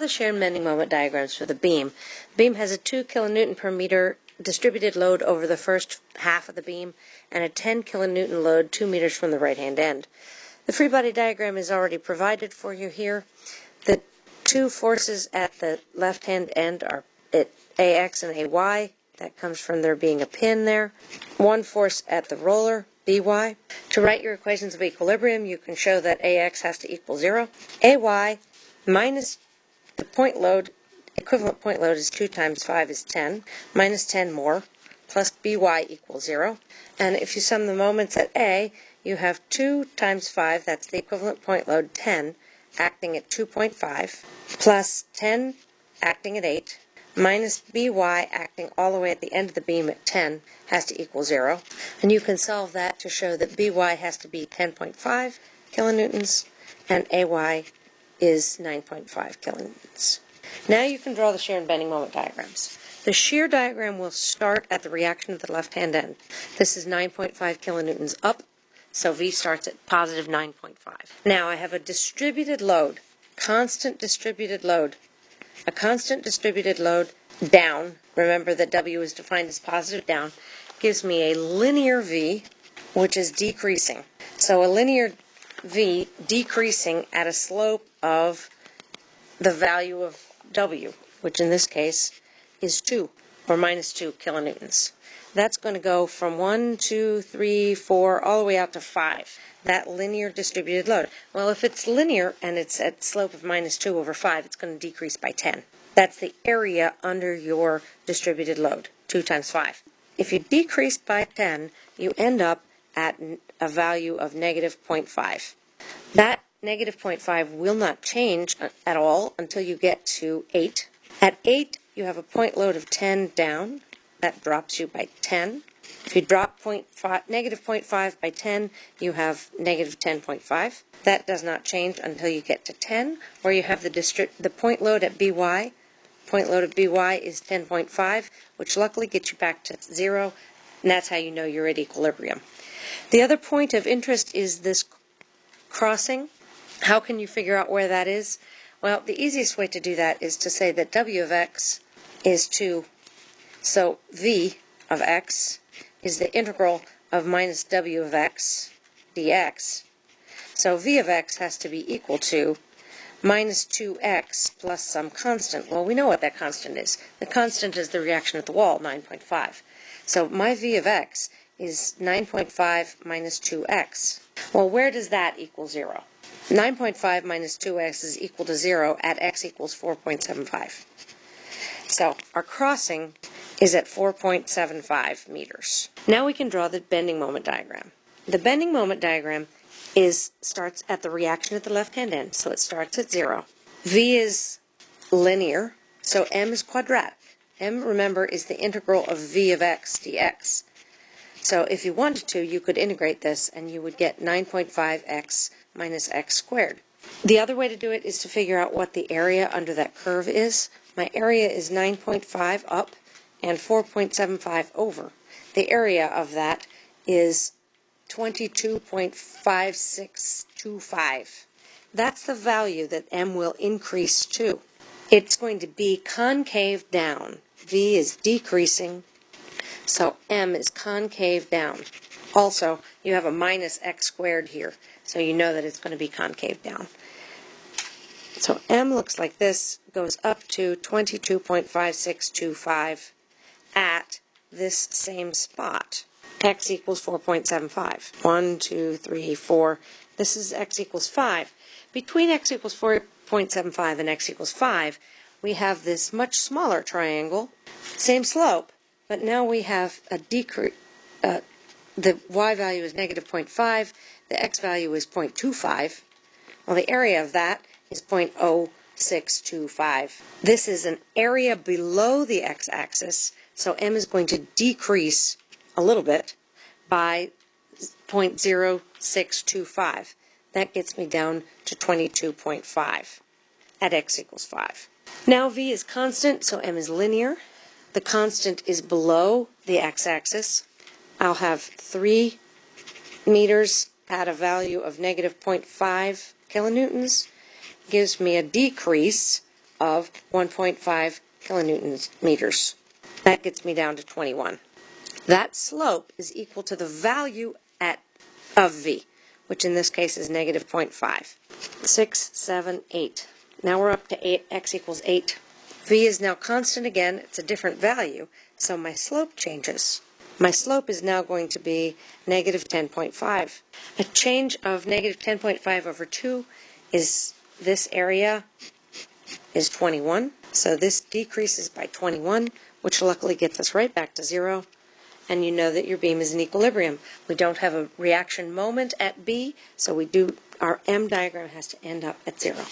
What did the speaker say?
the shear and bending moment diagrams for the beam. The beam has a 2 kilonewton per meter distributed load over the first half of the beam and a 10 kilonewton load 2 meters from the right hand end. The free body diagram is already provided for you here. The two forces at the left hand end are at AX and AY. That comes from there being a pin there. One force at the roller, BY. To write your equations of equilibrium, you can show that AX has to equal 0. AY minus the point load, equivalent point load is 2 times 5 is 10, minus 10 more, plus BY equals 0. And if you sum the moments at A, you have 2 times 5, that's the equivalent point load, 10, acting at 2.5, plus 10 acting at 8, minus BY acting all the way at the end of the beam at 10 has to equal 0. And you can solve that to show that BY has to be 10.5 kilonewtons and AY is 9.5 kilonewtons. Now you can draw the shear and bending moment diagrams. The shear diagram will start at the reaction of the left-hand end. This is 9.5 kilonewtons up, so V starts at positive 9.5. Now I have a distributed load, constant distributed load. A constant distributed load down, remember that W is defined as positive down, gives me a linear V, which is decreasing. So a linear V decreasing at a slope of the value of W, which in this case is 2 or minus 2 kilonewtons. That's going to go from 1, 2, 3, 4, all the way out to 5. That linear distributed load. Well, if it's linear and it's at slope of minus 2 over 5, it's going to decrease by 10. That's the area under your distributed load, 2 times 5. If you decrease by 10, you end up at a value of negative 0.5. That negative 0.5 will not change uh, at all until you get to 8. At 8, you have a point load of 10 down. That drops you by 10. If you drop 0.5, negative 0.5 by 10, you have negative 10.5. That does not change until you get to 10, where you have the, district, the point load at BY. Point load at BY is 10.5, which luckily gets you back to 0, and that's how you know you're at equilibrium. The other point of interest is this crossing. How can you figure out where that is? Well, the easiest way to do that is to say that w of x is 2. So v of x is the integral of minus w of x dx. So v of x has to be equal to minus 2x plus some constant. Well, we know what that constant is. The constant is the reaction at the wall, 9.5. So my v of x is 9.5 minus 2x. Well, where does that equal 0? 9.5 minus 2x is equal to 0 at x equals 4.75. So our crossing is at 4.75 meters. Now we can draw the bending moment diagram. The bending moment diagram is starts at the reaction at the left-hand end, so it starts at 0. V is linear, so m is quadratic. m, remember, is the integral of v of x dx. So if you wanted to, you could integrate this and you would get 9.5x minus x squared. The other way to do it is to figure out what the area under that curve is. My area is 9.5 up and 4.75 over. The area of that is 22.5625. That's the value that m will increase to. It's going to be concave down. V is decreasing so m is concave down. Also, you have a minus x squared here, so you know that it's going to be concave down. So m looks like this, goes up to 22.5625 at this same spot. x equals 4.75. 1, 2, 3, 4. This is x equals 5. Between x equals 4.75 and x equals 5, we have this much smaller triangle, same slope, but now we have a decrease. Uh, the y value is negative 0.5, the x value is 0.25. Well, the area of that is 0.0625. This is an area below the x-axis, so m is going to decrease a little bit by 0.0625. That gets me down to 22.5 at x equals 5. Now v is constant, so m is linear the constant is below the x-axis, I'll have 3 meters at a value of negative 0.5 kilonewtons gives me a decrease of 1.5 kilonewtons meters. That gets me down to 21. That slope is equal to the value at of v, which in this case is negative 0.5. 6, 7, 8. Now we're up to 8, x equals 8. V is now constant again, it's a different value, so my slope changes. My slope is now going to be negative 10.5. A change of negative 10.5 over 2 is this area is 21. So this decreases by 21, which luckily gets us right back to zero. And you know that your beam is in equilibrium. We don't have a reaction moment at B, so we do our M diagram has to end up at zero.